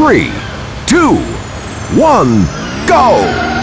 three, two, one, go!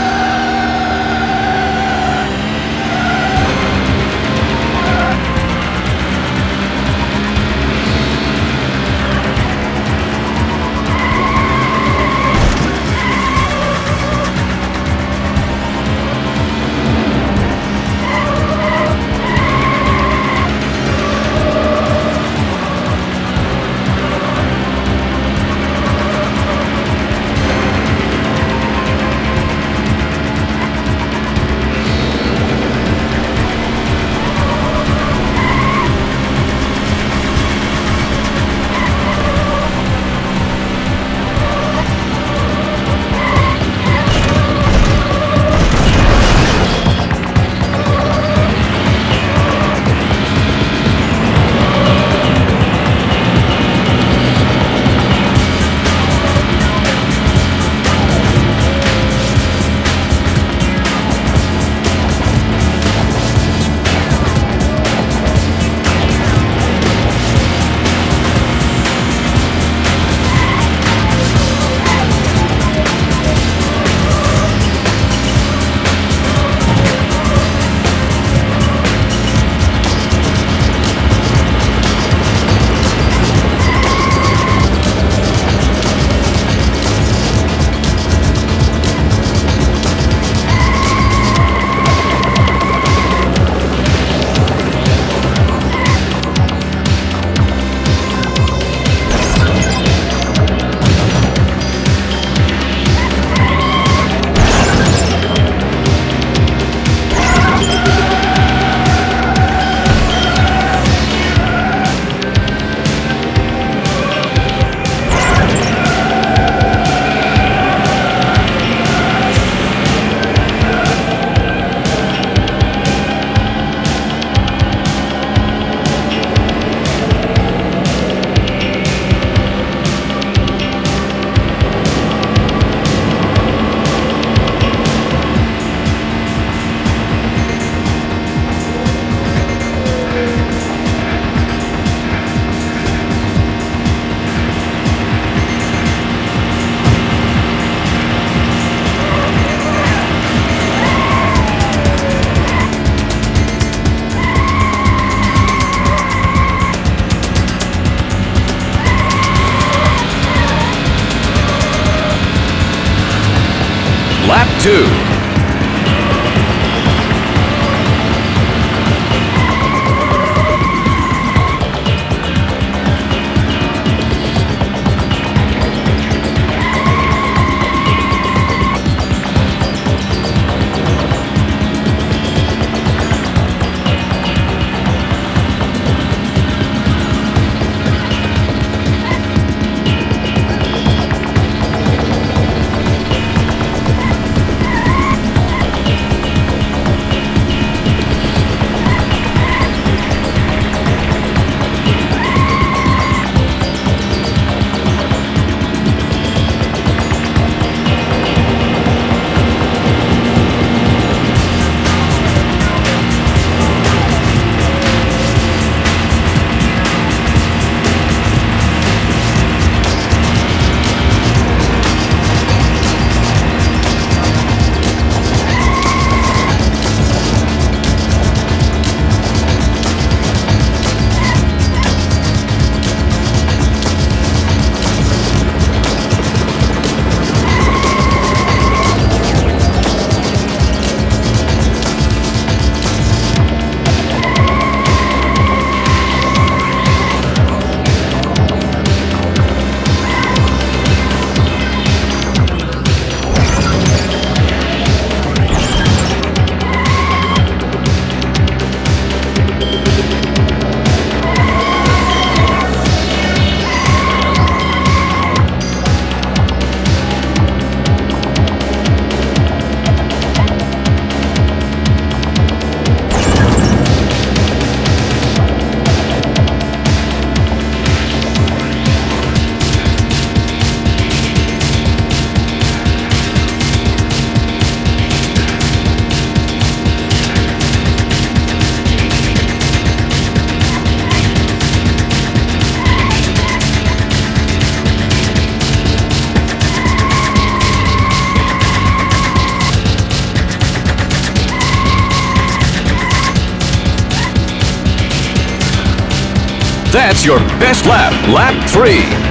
That's your best lap, lap three.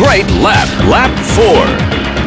Great lap, lap four.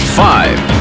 Lap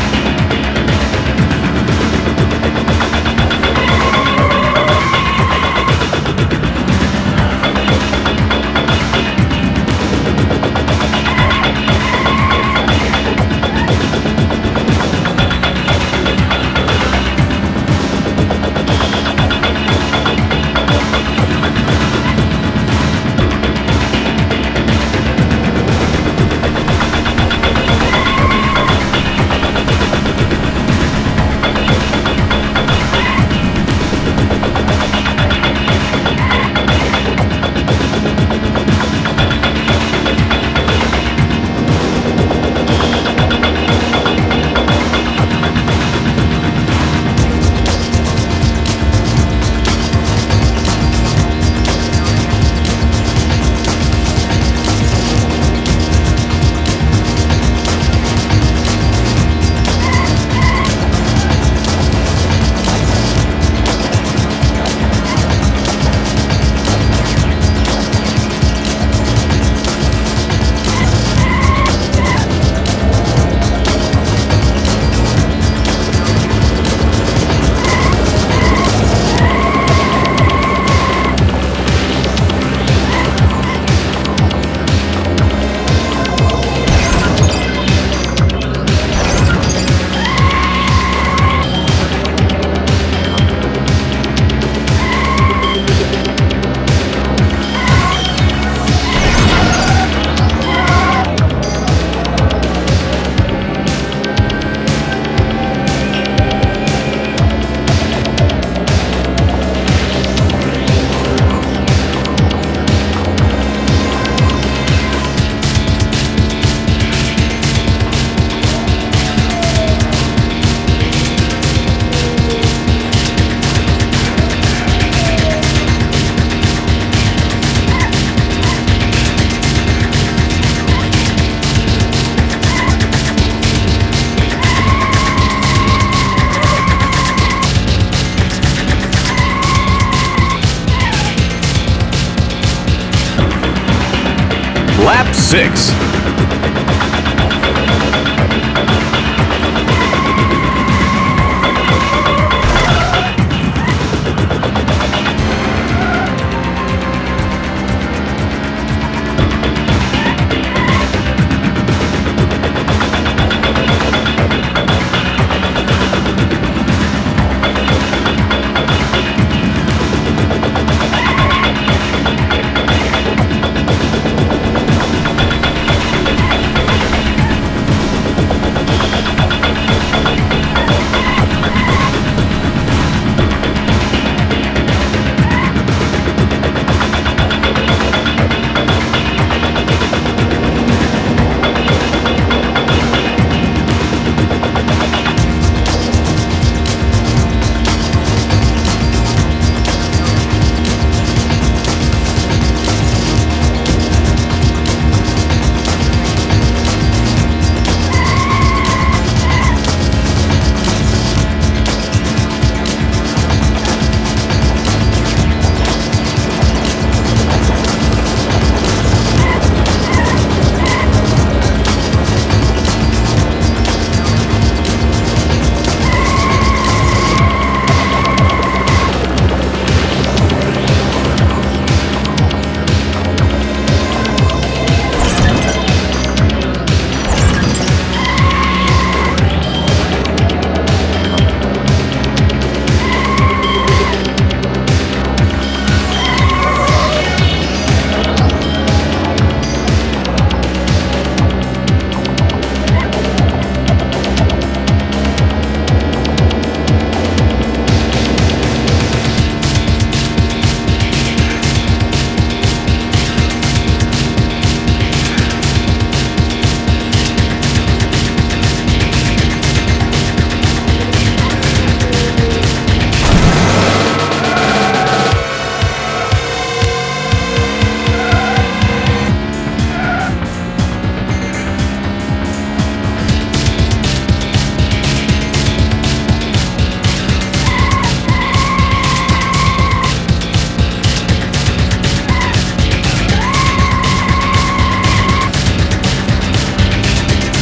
5.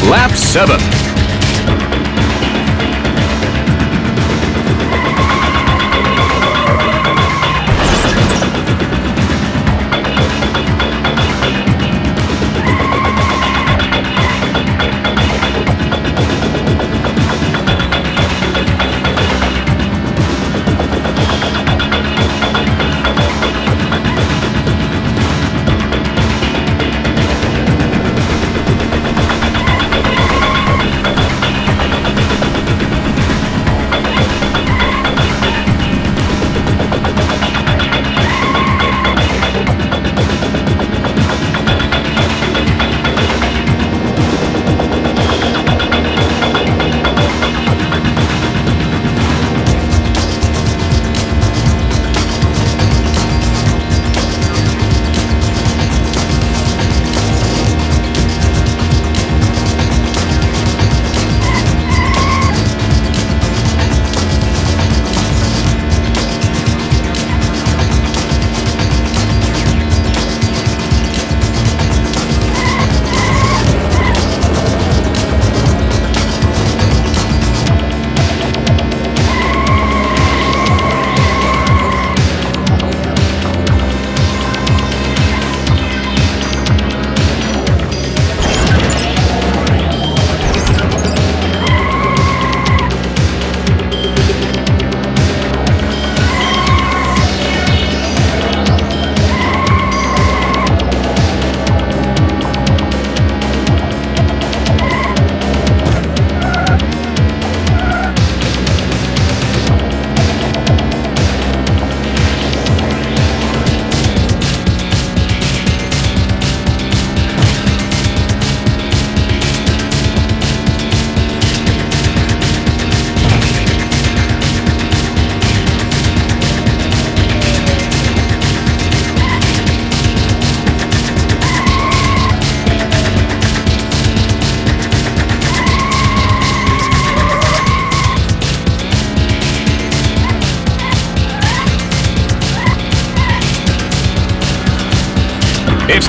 Lap 7.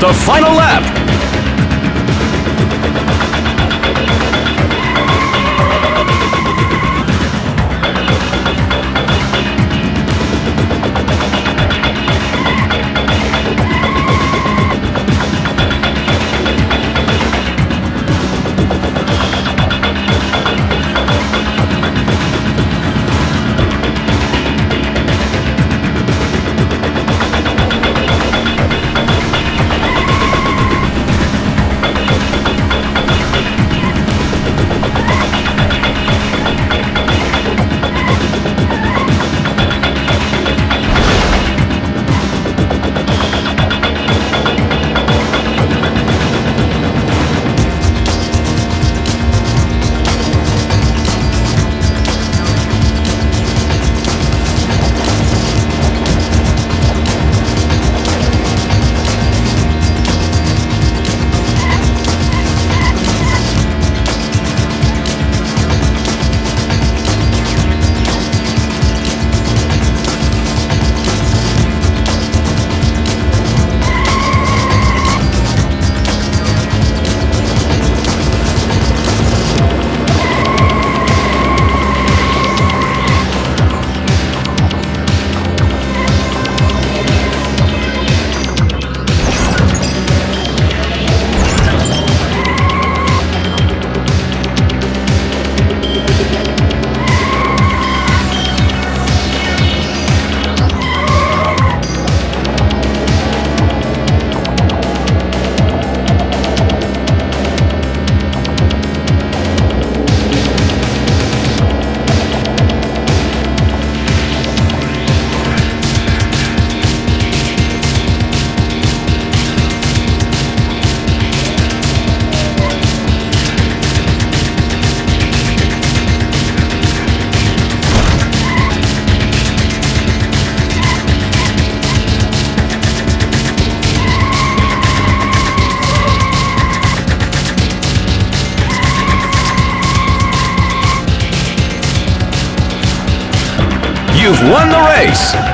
The final lap. Won the race.